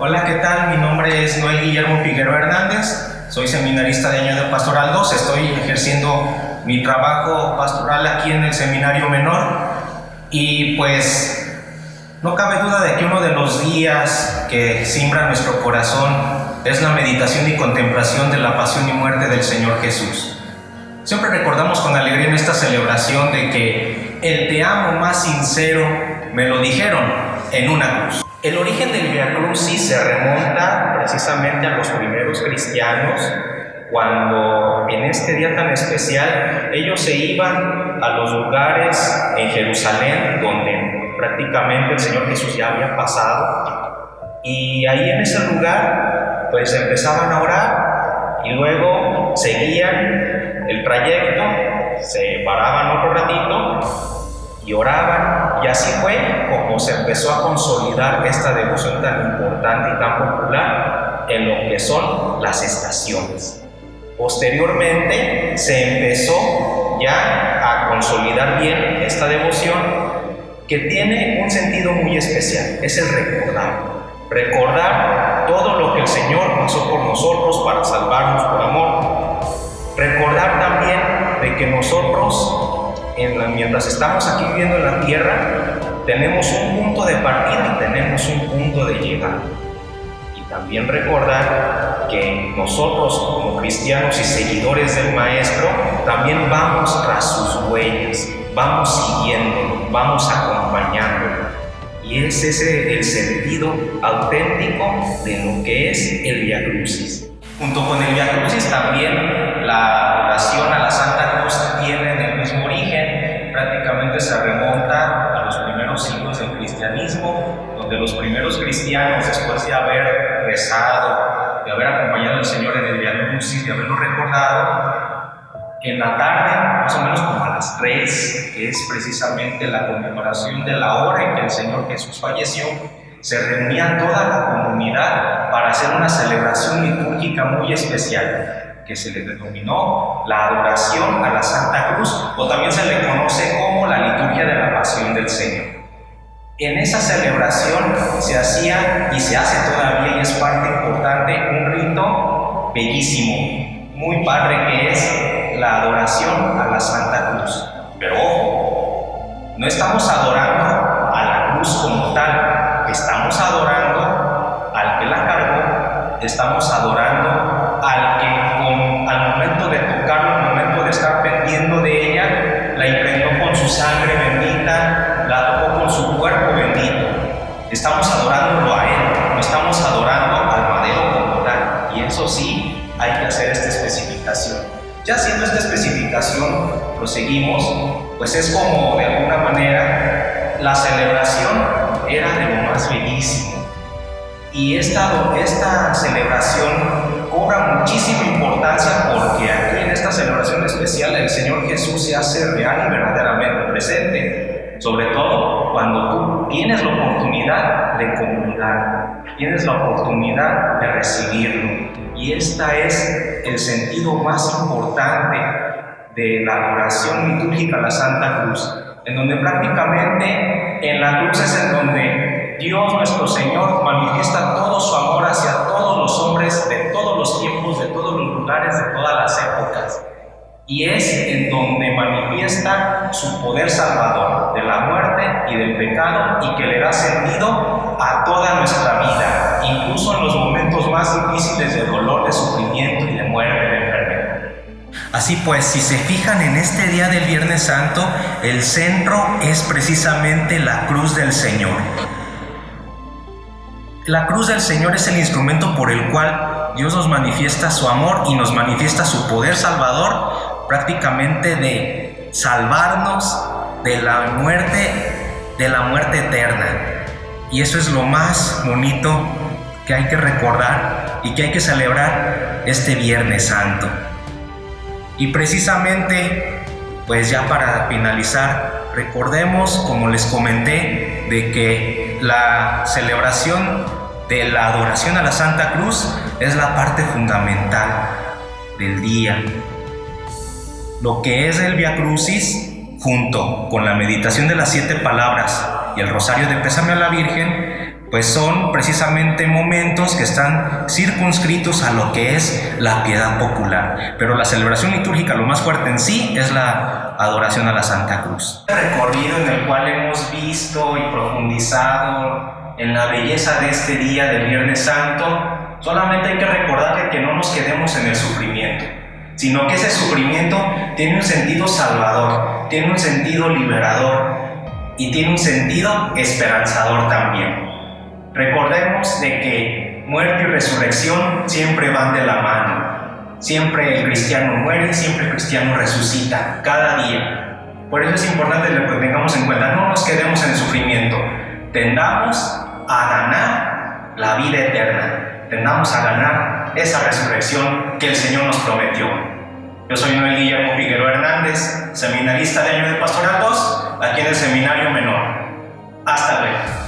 Hola, ¿qué tal? Mi nombre es Noel Guillermo Figueroa Hernández, soy seminarista de año de Pastoral 2, estoy ejerciendo mi trabajo pastoral aquí en el Seminario Menor y pues no cabe duda de que uno de los días que simbra nuestro corazón es la meditación y contemplación de la pasión y muerte del Señor Jesús. Siempre recordamos con alegría en esta celebración de que el te amo más sincero me lo dijeron en una cruz. El origen del Via Crucis se remonta precisamente a los primeros cristianos, cuando en este día tan especial ellos se iban a los lugares en Jerusalén donde prácticamente el Señor Jesús ya había pasado, y ahí en ese lugar pues empezaban a orar y luego seguían el trayecto, se paraban otro ratito y oraban, y así fue como se empezó a consolidar esta devoción tan importante y tan popular en lo que son las estaciones. Posteriormente se empezó ya a consolidar bien esta devoción que tiene un sentido muy especial, es el recordar. Recordar todo lo que el Señor pasó por nosotros para salvarnos por amor. Recordar también de que nosotros mientras estamos aquí viviendo en la tierra, tenemos un punto de partida y tenemos un punto de llegada. Y también recordar que nosotros como cristianos y seguidores del Maestro, también vamos tras sus huellas, vamos siguiéndolo, vamos acompañándolo. Y es ese el sentido auténtico de lo que es el Via Crucis. Junto con el Via Crucis también la oración a la Santa Cruz tiene se remonta a los primeros siglos del cristianismo, donde los primeros cristianos, después de haber rezado, de haber acompañado al Señor en el Via Crucis, de haberlo recordado, en la tarde, más o menos como a las 3, que es precisamente la conmemoración de la hora en que el Señor Jesús falleció, se reunía toda la comunidad para hacer una celebración litúrgica muy especial, que se le denominó la adoración a la Santa Cruz, o también se le conoce como la liturgia de la Pasión del Señor. En esa celebración se hacía y se hace todavía y es parte importante un rito bellísimo, muy padre que es la adoración a la Santa Cruz. Pero ojo, no estamos adorando a la cruz como tal, estamos adorando al que la cargó, estamos adorando al Estamos adorándolo a Él, no estamos adorando al madero como tal. Y eso sí, hay que hacer esta especificación. Ya haciendo esta especificación, proseguimos, pues es como de alguna manera la celebración era de lo más bellísimo. Y esta, esta celebración cobra muchísima importancia porque aquí en esta celebración especial el Señor Jesús se hace real y verdaderamente presente. Sobre todo cuando tú tienes la oportunidad de comunicar, tienes la oportunidad de recibirlo. Y este es el sentido más importante de la adoración litúrgica a la Santa Cruz en donde prácticamente en la cruz es en donde Dios nuestro Señor manifiesta todo su amor hacia todos los hombres de todos los tiempos, de todos los lugares, de todas las épocas. Y es en donde manifiesta su poder salvador de la muerte y del pecado y que le da sentido a toda nuestra vida, incluso en los momentos más difíciles de dolor, de sufrimiento y de muerte, de Así pues, si se fijan en este día del Viernes Santo, el centro es precisamente la cruz del Señor. La cruz del Señor es el instrumento por el cual Dios nos manifiesta su amor y nos manifiesta su poder salvador prácticamente de salvarnos de la muerte, de la muerte eterna. Y eso es lo más bonito que hay que recordar y que hay que celebrar este Viernes Santo. Y precisamente, pues ya para finalizar, recordemos, como les comenté, de que la celebración de la adoración a la Santa Cruz es la parte fundamental del día. Lo que es el Via Crucis, junto con la meditación de las siete palabras y el rosario de Pésame a la Virgen, pues son precisamente momentos que están circunscritos a lo que es la piedad popular. Pero la celebración litúrgica, lo más fuerte en sí, es la adoración a la Santa Cruz. El recorrido en el cual hemos visto y profundizado en la belleza de este día del Viernes Santo, solamente hay que recordar que no nos quedemos en el sufrimiento, sino que ese sufrimiento tiene un sentido salvador, tiene un sentido liberador y tiene un sentido esperanzador también. Recordemos de que muerte y resurrección siempre van de la mano. Siempre el cristiano muere, siempre el cristiano resucita, cada día. Por eso es importante que lo tengamos en cuenta, no nos quedemos en el sufrimiento, tendamos a ganar la vida eterna, tendamos a ganar esa resurrección que el Señor nos prometió. Yo soy Noel Guillermo Figueroa Hernández, seminarista de año de Pastoral 2, aquí en el Seminario Menor. Hasta luego.